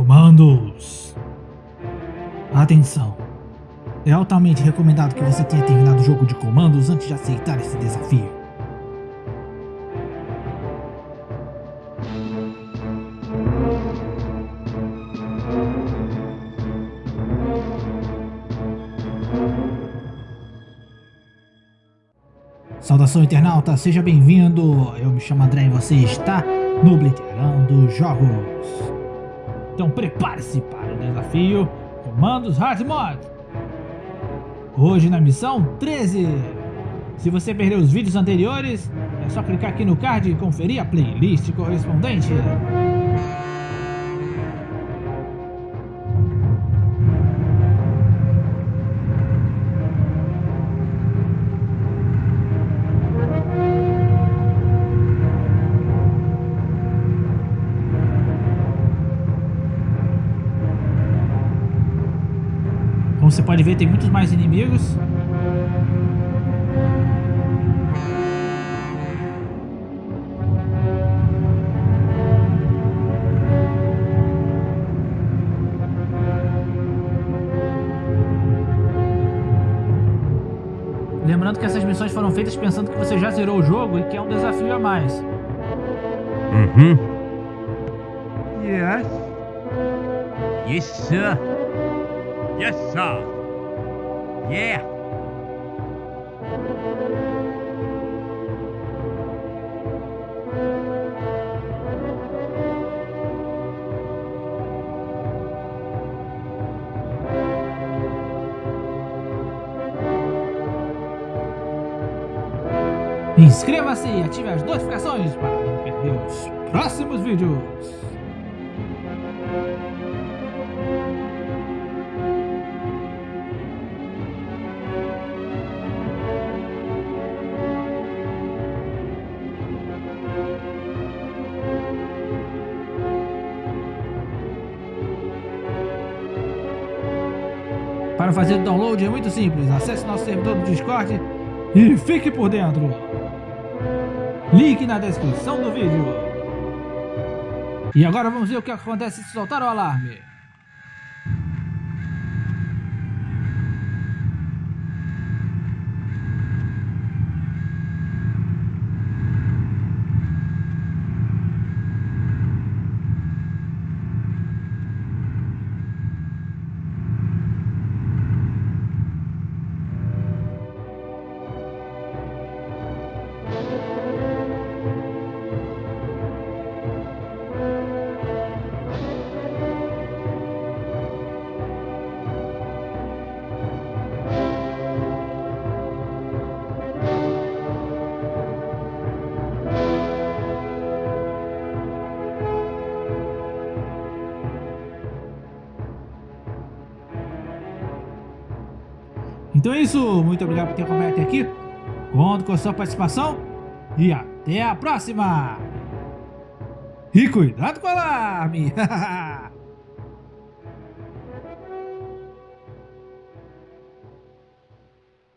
Comandos! Atenção! É altamente recomendado que você tenha terminado o jogo de comandos antes de aceitar esse desafio. Saudação internauta, seja bem-vindo! Eu me chamo André e você está no Blitterando Jogos. Então prepare-se para o desafio Comandos Hard Mod. Hoje na missão 13. Se você perdeu os vídeos anteriores, é só clicar aqui no card e conferir a playlist correspondente. Como você pode ver, tem muitos mais inimigos. Lembrando que essas missões foram feitas pensando que você já zerou o jogo e que é um desafio a mais. Uhum. Yes. Yes, sir. Yes, sir. Yeah. Inscreva-se e ative as notificações para não perder os próximos vídeos. Para fazer o download é muito simples, acesse nosso servidor do Discord e fique por dentro. Link na descrição do vídeo. E agora vamos ver o que acontece se soltar o alarme. Então é isso, muito obrigado por ter acompanhado até aqui. Conto com a sua participação e até a próxima! E cuidado com o alarme!